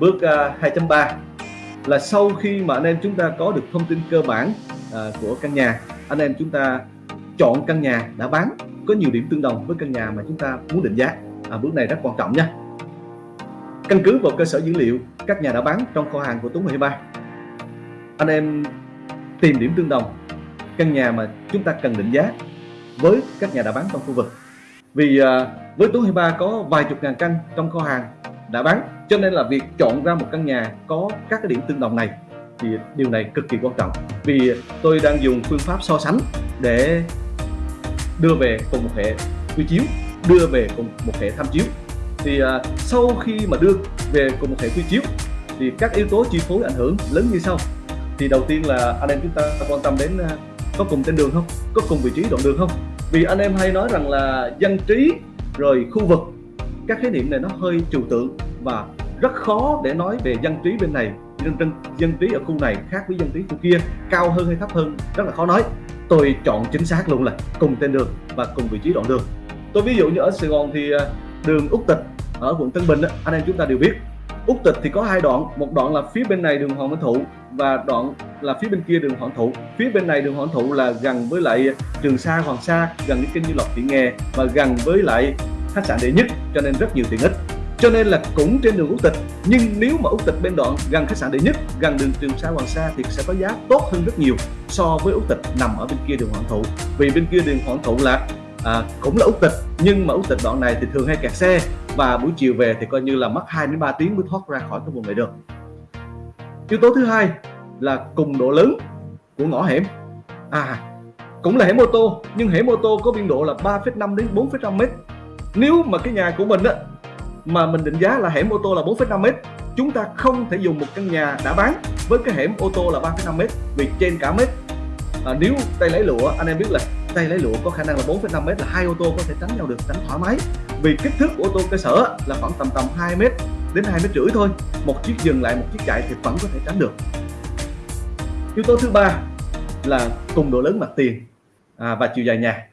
bước à, uh, 2.3 là sau khi mà anh em chúng ta có được thông tin cơ bản uh, của căn nhà anh em chúng ta chọn căn nhà đã bán có nhiều điểm tương đồng với căn nhà mà chúng ta muốn định giá. À, bước này rất quan trọng nha. Căn cứ vào cơ sở dữ liệu các nhà đã bán trong kho hàng của Tuấn 23 anh em tìm điểm tương đồng căn nhà mà chúng ta cần định giá với các nhà đã bán trong khu vực. Vì uh, với Tuấn 23 có vài chục ngàn căn trong kho hàng đã bán cho nên là việc chọn ra một căn nhà có các cái điểm tương đồng này thì điều này cực kỳ quan trọng. Vì tôi đang dùng phương pháp so sánh để đưa về cùng một hệ quy chiếu đưa về cùng một hệ tham chiếu. Thì uh, sau khi mà đưa về cùng một hệ quy chiếu thì các yếu tố chi phối ảnh hưởng lớn như sau. Thì đầu tiên là anh em chúng ta quan tâm đến uh, có cùng tên đường không? Có cùng vị trí đoạn đường không? Vì anh em hay nói rằng là dân trí rồi khu vực. Các khái niệm này nó hơi trừu tượng và rất khó để nói về dân trí bên này. Dân, dân, dân trí ở khu này khác với dân trí khu kia cao hơn hay thấp hơn rất là khó nói. Tôi chọn chính xác luôn là cùng tên đường và cùng vị trí đoạn đường. Tôi ví dụ như ở Sài Gòn thì à, đường Úc Tịch ở quận Tân Bình anh em chúng ta đều biết. Úc Tịch thì có hai đoạn một đoạn là phía bên này đường Hoàng Văn Thụ và đoạn là phía bên kia đường Hoàng Thụ. Phía bên này đường Hoàng Thụ là gần với lại Trường Sa Hoàng Sa gần với kênh Như Lộc Thị Nghè và gần với lại khách sạn đệ nhất cho nên rất nhiều tiện ích cho nên là cũng trên đường Úc Tịch nhưng nếu mà Úc Tịch bên đoạn gần khách sạn đệ nhất gần đường Trường Sa Hoàng Sa thì sẽ có giá tốt hơn rất nhiều so với Úc Tịch nằm ở bên kia đường Hoàng Thụ. Vì bên kia đường Hoàng Thụ là à, cũng là Úc Tịch nhưng mà Úc Tịch đoạn này thì thường hay kẹt xe và buổi chiều về thì coi như là mất 2 đến 3 tiếng mới thoát ra khỏi cái vùng này được. Yếu tố thứ hai là cùng độ lớn của ngõ hẻm. À cũng là hẻm ô tô nhưng hẻm ô tô có biên độ là 3,5 đến 4,5 mét. Nếu mà cái nhà của mình á mà mình định giá là hẻm ô tô là 4,5 mét chúng ta không thể dùng một căn nhà đã bán với cái hẻm ô tô là 3,5 mét vì trên cả mét. À, nếu tay lấy lụa anh em biết là tay lấy lụa có khả năng là 4,5 mét là hai ô tô có thể tránh nhau được tránh thoải mái. Vì kích thước của ô tô cơ sở là khoảng tầm tầm 2 mét đến 2 mét rưỡi thôi một chiếc dừng lại một chiếc chạy thì vẫn có thể tránh được. Yếu tố thứ ba là cùng độ lớn mặt tiền à, và chiều dài nhà.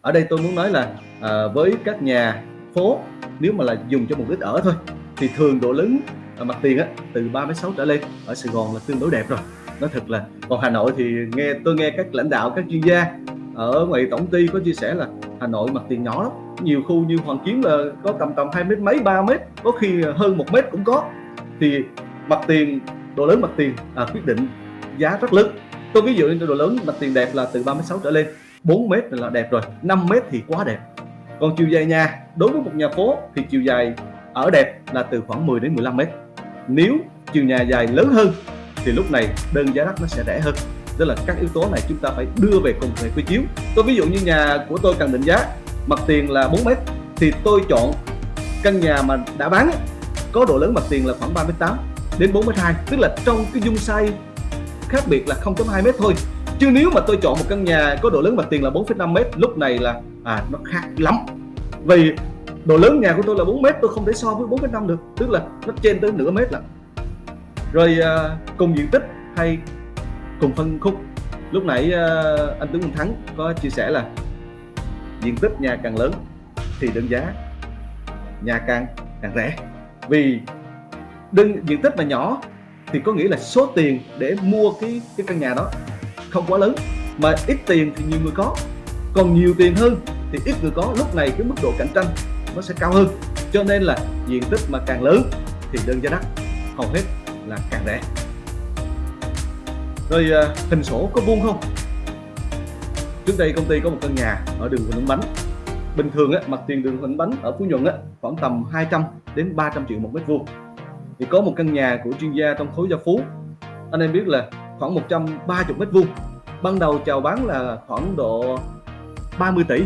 Ở đây tôi muốn nói là à, với các nhà phố nếu mà là dùng cho mục đích ở thôi thì thường độ lớn mặt tiền á từ 36 trở lên. Ở Sài Gòn là tương đối đẹp rồi. Nó thật là còn Hà Nội thì nghe tôi nghe các lãnh đạo các chuyên gia ở ngoài tổng ty có chia sẻ là Hà Nội mặt tiền nhỏ lắm. Nhiều khu như Hoàng Kiếm là có tầm tầm hai mét mấy ba mét có khi hơn một mét cũng có. Thì mặt tiền độ lớn mặt tiền à, quyết định giá rất lớn. Tôi ví dụ như độ lớn mặt tiền đẹp là từ 36 trở lên. 4 mét là đẹp rồi 5 mét thì quá đẹp còn chiều dài nhà, đối với một nhà phố thì chiều dài ở đẹp là từ khoảng 10 đến 15 mét. Nếu chiều nhà dài lớn hơn thì lúc này đơn giá đất nó sẽ rẻ hơn. Tức là các yếu tố này chúng ta phải đưa về cùng hệ quy chiếu. Tôi ví dụ như nhà của tôi cần định giá, mặt tiền là 4 mét, thì tôi chọn căn nhà mà đã bán có độ lớn mặt tiền là khoảng 38 đến 42 tức là trong cái dung size khác biệt là 0.2 mét thôi chứ nếu mà tôi chọn một căn nhà có độ lớn mặt tiền là 4,5 mét lúc này là à nó khác lắm. Vì độ lớn nhà của tôi là 4 mét tôi không thể so với 4,5 được. Tức là nó trên tới nửa mét là rồi à, cùng diện tích hay cùng phân khúc. Lúc nãy à, anh Tướng Minh Thắng có chia sẻ là diện tích nhà càng lớn thì đơn giá nhà càng càng rẻ. Vì đơn diện tích mà nhỏ thì có nghĩa là số tiền để mua cái cái căn nhà đó không quá lớn mà ít tiền thì nhiều người có. Còn nhiều tiền hơn thì ít người có lúc này cái mức độ cạnh tranh nó sẽ cao hơn. Cho nên là diện tích mà càng lớn thì đơn giá đất hầu hết là càng rẻ. Rồi à, hình sổ có vuông không? Trước đây công ty có một căn nhà ở đường Huỳnh Bánh. Bình thường á, mặt tiền đường Huỳnh Bánh ở Phú Nhuận á, khoảng tầm 200 đến 300 triệu một mét vuông. Thì có một căn nhà của chuyên gia trong khối gia phú. Anh em biết là khoảng 130 mét vuông ban đầu chào bán là khoảng độ 30 tỷ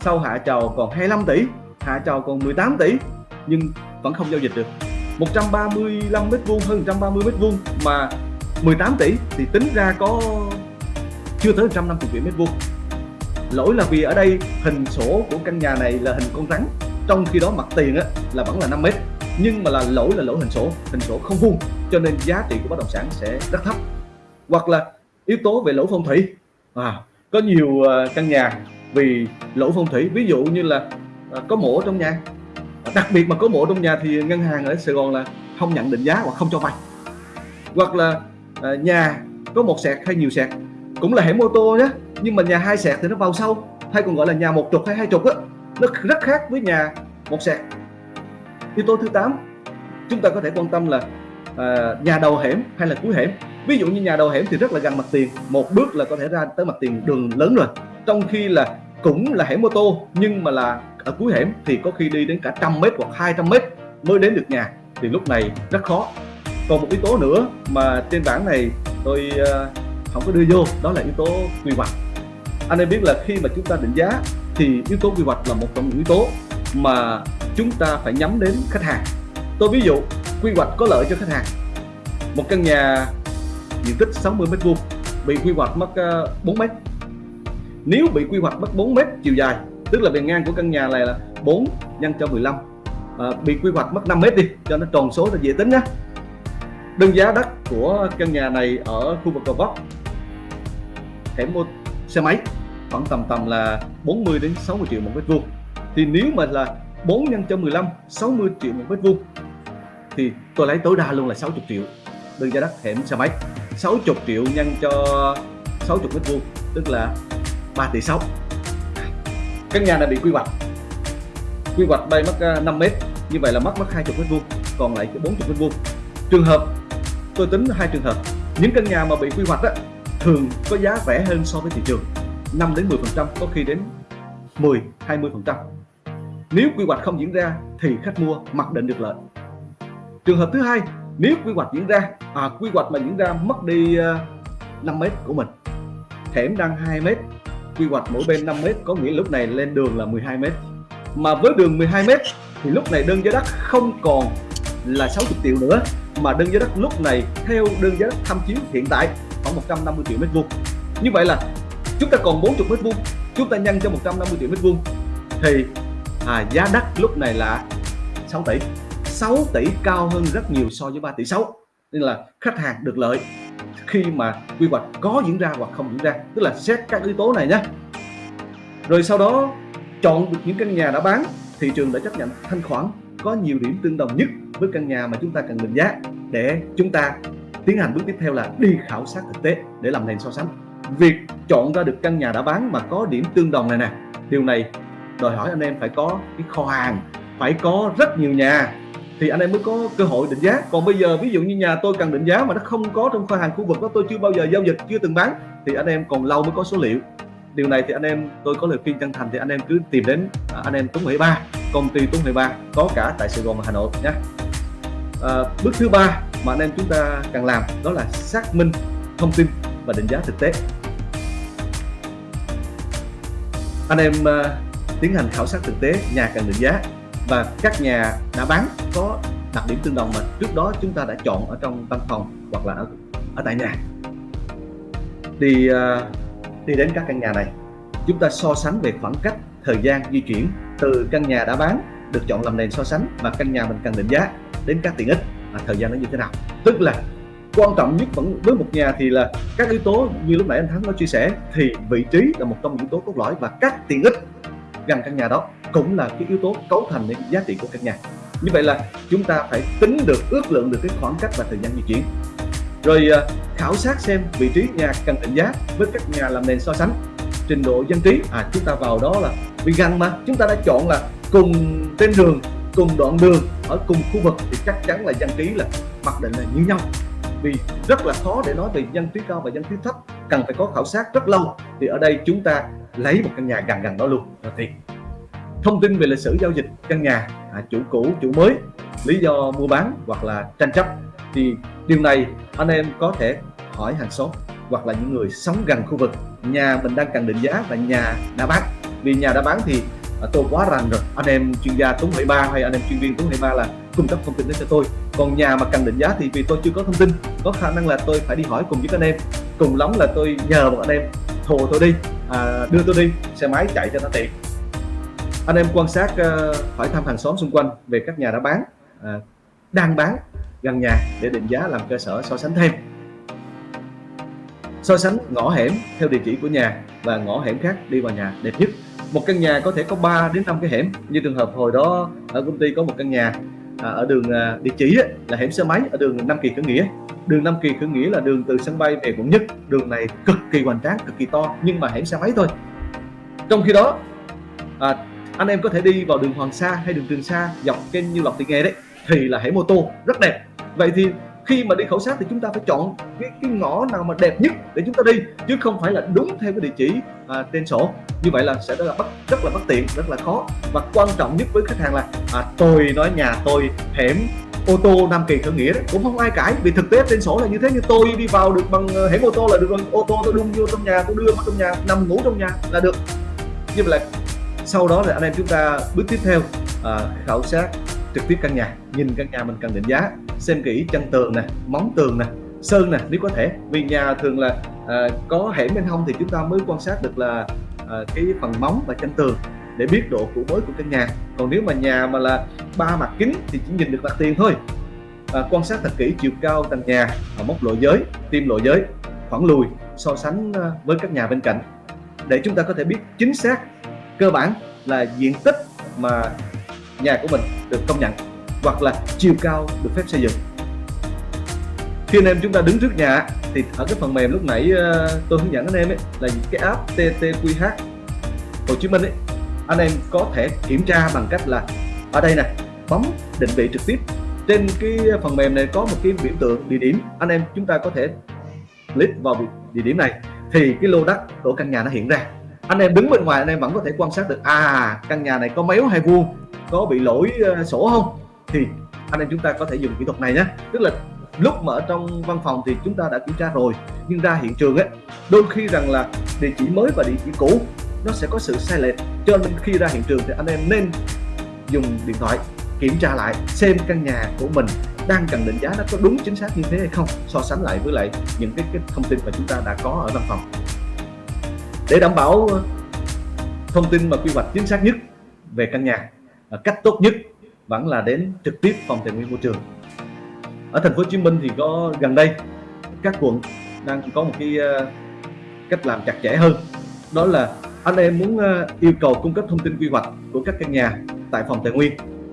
sau hạ chào còn 25 tỷ hạ chào còn 18 tỷ nhưng vẫn không giao dịch được. 135 mét vuông hơn 130 mét vuông mà 18 tỷ thì tính ra có chưa tới 150 triệu mét vuông. Lỗi là vì ở đây hình sổ của căn nhà này là hình con rắn trong khi đó mặt tiền á, là vẫn là 5 mét nhưng mà là lỗi là lỗi hình sổ hình sổ không vuông cho nên giá trị của bất động sản sẽ rất thấp. Hoặc là yếu tố về lỗ phong thủy. À, có nhiều ờ, căn nhà vì lỗ phong thủy. Ví dụ như là ờ, có mổ trong nhà. À, đặc biệt mà có mổ trong nhà thì ngân hàng ở Sài Gòn là không nhận định giá hoặc không cho vay. Hoặc là ờ, nhà có một sẹt hay nhiều sẹt. Cũng là hẻm mô tô nhé nhưng mà nhà hai sẹt thì nó vào sâu hay còn gọi là nhà một trục hay hai trục á. Nó rất khác với nhà một sẹt. Yếu tố thứ 8 chúng ta có thể quan tâm là à, nhà đầu hẻm hay là cuối hẻm ví dụ như nhà đầu hẻm thì rất là gần mặt tiền, một bước là có thể ra tới mặt tiền đường lớn rồi. Trong khi là cũng là hẻm ô tô, nhưng mà là ở cuối hẻm thì có khi đi đến cả trăm mét hoặc 200 mét mới đến được nhà, thì lúc này rất khó. Còn một yếu tố nữa mà trên bảng này tôi ờ, không có đưa vô, đó là yếu tố quy hoạch. Anh em biết là khi mà chúng ta định giá thì yếu tố quy hoạch là một trong những yếu tố mà chúng ta phải nhắm đến khách hàng. Tôi ví dụ, quy hoạch có lợi cho khách hàng. Một căn nhà diện tích 60 mét vuông bị quy hoạch mất 4 ờ, mét. Nếu bị quy hoạch mất 4 mét chiều dài tức là bề ngang của căn nhà này là 4 nhân cho 15 à, ờ, bị quy hoạch mất 5 mét đi cho nó tròn số là dễ tính nhé đơn giá đất của căn nhà này ở khu vực Gò Vấp hẻm mua xe máy khoảng tầm tầm là 40 đến 60 triệu một mét vuông. Thì nếu mà là 4 nhân cho 15 60 triệu một mét vuông thì tôi lấy tối đa luôn là 60 triệu. Đơn giá đất hẻm xe máy. 60 triệu nhân cho 60 mét vuông tức là 3 tỷ 6 căn nhà này bị quy hoạch. Quy hoạch bay mất à, 5 mét. Như vậy là mất mất 20 mét vuông còn lại 40 mét vuông. Trường hợp tôi tính hai trường hợp. Những căn nhà mà bị quy hoạch đó, thường có giá rẻ hơn so với thị trường. 5 đến 10 phần trăm có khi đến 10 20 phần trăm. Nếu quy hoạch không diễn ra thì khách mua mặc định được lợi. Trường hợp thứ hai nếu quy hoạch diễn ra à, quy hoạch mà diễn ra mất đi ờ, uh, 5 mét của mình hẻm đang 2 mét quy hoạch mỗi bên 5 mét có nghĩa lúc này lên đường là 12 mét. Mà với đường 12 mét thì lúc này đơn giá đất không còn là 60 triệu nữa mà đơn giá đất lúc này theo đơn giá đất tham chiếu hiện tại khoảng 150 triệu mét vuông. Như vậy là chúng ta còn 40 mét vuông chúng ta nhân cho 150 triệu mét vuông thì à, giá đất lúc này là 6 tỷ. 6 tỷ cao hơn rất nhiều so với 3 tỷ 6 nên là khách hàng được lợi khi mà quy hoạch có diễn ra hoặc không diễn ra. Tức là xét các yếu tố này nhé. Rồi sau đó, chọn được những căn nhà đã bán, thị trường đã chấp nhận thanh khoản, có nhiều điểm tương đồng nhất với căn nhà mà chúng ta cần định giá để chúng ta tiến hành bước tiếp theo là đi khảo sát thực tế để làm nền so sánh. Việc chọn ra được căn nhà đã bán mà có điểm tương đồng này nè, điều này đòi hỏi anh em phải có cái kho hàng, phải có rất nhiều nhà thì anh em mới có cơ hội định giá. Còn bây giờ ví dụ như nhà tôi cần định giá mà nó không có trong kho hàng khu vực đó tôi chưa bao giờ giao dịch chưa từng bán thì anh em còn lâu mới có số liệu. Điều này thì anh em tôi có lời khuyên chân thành thì anh em cứ tìm đến à, anh em Tuấn Huệ Ba công ty Tuấn Huệ Ba có cả tại Sài Gòn và Hà Nội nhé. À, bước thứ ba mà anh em chúng ta cần làm đó là xác minh thông tin và định giá thực tế. Anh em uh, tiến hành khảo sát thực tế nhà cần định giá và các nhà đã bán có đặc điểm tương đồng mà trước đó chúng ta đã chọn ở trong văn phòng hoặc là ở, ở tại nhà. Đi à, đi đến các căn nhà này chúng ta so sánh về khoảng cách thời gian di chuyển từ căn nhà đã bán được chọn làm nền so sánh và căn nhà mình cần định giá đến các tiện ích và thời gian nó như thế nào. Tức là quan trọng nhất vẫn với một nhà thì là các yếu tố như lúc nãy anh Thắng có chia sẻ thì vị trí là một trong những yếu tố cốt lõi và các tiện ích gần căn nhà đó cũng là cái yếu tố cấu thành nên giá trị của căn nhà. Như vậy là chúng ta phải tính được, ước lượng được cái khoảng cách và thời gian di chuyển. Rồi à, khảo sát xem vị trí nhà cần định giá với các nhà làm nền so sánh. Trình độ dân trí à chúng ta vào đó là vì gần mà. Chúng ta đã chọn là cùng tên đường, cùng đoạn đường, ở cùng khu vực thì chắc chắn là dân trí là mặc định là như nhau. Vì rất là khó để nói về dân trí cao và dân trí thấp, cần phải có khảo sát rất lâu. Thì ở đây chúng ta lấy một căn nhà gần gần đó luôn. Là tiền thông tin về lịch sử giao dịch căn nhà à, chủ cũ chủ mới lý do mua bán hoặc là tranh chấp thì điều này anh em có thể hỏi hàng xóm hoặc là những người sống gần khu vực. Nhà mình đang cần định giá và nhà đã bán. Vì nhà đã bán thì à, tôi quá rành rồi. Anh em chuyên gia Tuấn Hải Ba hay anh em chuyên viên Tuấn Hải Ba là cung cấp thông tin đến cho tôi. Còn nhà mà cần định giá thì vì tôi chưa có thông tin có khả năng là tôi phải đi hỏi cùng với anh em. Cùng lắm là tôi nhờ một anh em thồ tôi đi à, đưa tôi đi xe máy chạy cho nó tiện. Anh em quan sát uh, hỏi thăm hàng xóm xung quanh về các nhà đã bán à, đang bán gần nhà để định giá làm cơ sở so sánh thêm. So sánh ngõ hẻm theo địa chỉ của nhà và ngõ hẻm khác đi vào nhà đẹp nhất. Một căn nhà có thể có 3 đến 5 cái hẻm. Như trường hợp hồi đó ở công ty có một căn nhà à, ở đường à, địa chỉ ấy, là hẻm xe máy ở đường Nam Kỳ Khởi Nghĩa. Đường Nam Kỳ Khởi Nghĩa là đường từ sân bay về quận nhất. Đường này cực kỳ hoành tráng cực kỳ to nhưng mà hẻm xe máy thôi. Trong khi đó à, anh em có thể đi vào đường Hoàng Sa hay đường Trường Sa dọc kênh như Lộc Thị Nghè đấy thì là hẻm ô tô rất đẹp. Vậy thì khi mà đi khảo sát thì chúng ta phải chọn cái, cái ngõ nào mà đẹp nhất để chúng ta đi chứ không phải là đúng theo cái địa chỉ à, trên sổ. Như vậy là sẽ rất là bất rất là bất tiện rất là khó. Và quan trọng nhất với khách hàng là à, tôi nói nhà tôi hẻm ô tô Nam Kỳ khởi nghĩa đấy cũng không ai cãi vì thực tế trên sổ là như thế. Như tôi đi vào được bằng à, hẻm ô tô là được bằng ô tô tôi đung vô trong nhà tôi đưa vào trong nhà nằm ngủ trong nhà là được. Như vậy là sau đó là anh em chúng ta bước tiếp theo à, khảo sát trực tiếp căn nhà nhìn căn nhà mình cần định giá xem kỹ chân tường nè móng tường nè sơn nè nếu có thể. Vì nhà thường là à, có hẻm bên hông thì chúng ta mới quan sát được là à, cái phần móng và chân tường để biết độ cũ mới của căn nhà. Còn nếu mà nhà mà là ba mặt kính thì chỉ nhìn được mặt tiền thôi. À, quan sát thật kỹ chiều cao tầng nhà à, mốc lộ giới tim lộ giới khoảng lùi so sánh à, với các nhà bên cạnh. Để chúng ta có thể biết chính xác cơ bản là diện tích mà nhà của mình được công nhận hoặc là chiều cao được phép xây dựng. Khi anh em chúng ta đứng trước nhà, thì ở cái phần mềm lúc nãy ờ, tôi hướng dẫn anh em ấy, là cái app TTQH Hồ Chí Minh ấy, anh em có thể kiểm tra bằng cách là ở đây nè, bấm định vị trực tiếp. Trên cái phần mềm này có một cái biểu tượng địa điểm, anh em chúng ta có thể click vào địa điểm này. Thì cái lô đất của căn nhà nó hiện ra. Anh em đứng bên ngoài, anh em vẫn có thể quan sát được à căn nhà này có méo hay vuông, có bị lỗi ờ, sổ không? Thì anh em chúng ta có thể dùng kỹ thuật này nhé. Tức là lúc mà ở trong văn phòng thì chúng ta đã kiểm tra rồi nhưng ra hiện trường ấy đôi khi rằng là địa chỉ mới và địa chỉ cũ nó sẽ có sự sai lệch. Cho nên khi ra hiện trường thì anh em nên dùng điện thoại kiểm tra lại xem căn nhà của mình đang cần định giá nó có đúng chính xác như thế hay không so sánh lại với lại những cái, cái thông tin mà chúng ta đã có ở văn phòng. Để đảm bảo ờ, thông tin mà quy hoạch chính xác nhất về căn nhà ờ, cách tốt nhất vẫn là đến trực tiếp phòng tài nguyên môi trường. Ở thành phố Hồ Chí Minh thì có gần đây, các quận đang có một cái ờ, cách làm chặt chẽ hơn. Đó là anh em muốn ờ, yêu cầu cung cấp thông tin quy hoạch của các căn nhà tại phòng tài nguyên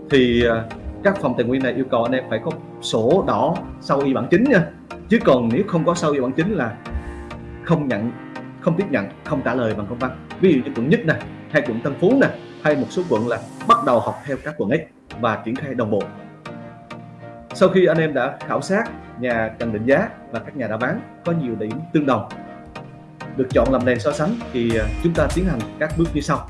thì ờ, các phòng tài nguyên này yêu cầu anh em phải có sổ đỏ sau y bản chính nha. Chứ còn nếu không có sau y bản chính là không nhận, không tiếp nhận, không trả lời bằng công văn. Ví dụ như quận nhất nè, hay quận Tân Phú nè hay một số quận là bắt đầu học theo các quận X và triển khai đồng bộ. Sau khi anh em đã khảo sát, nhà cần định giá và các nhà đã bán có nhiều điểm tương đồng. Được chọn làm nền so sánh thì à, chúng ta tiến hành các bước như sau.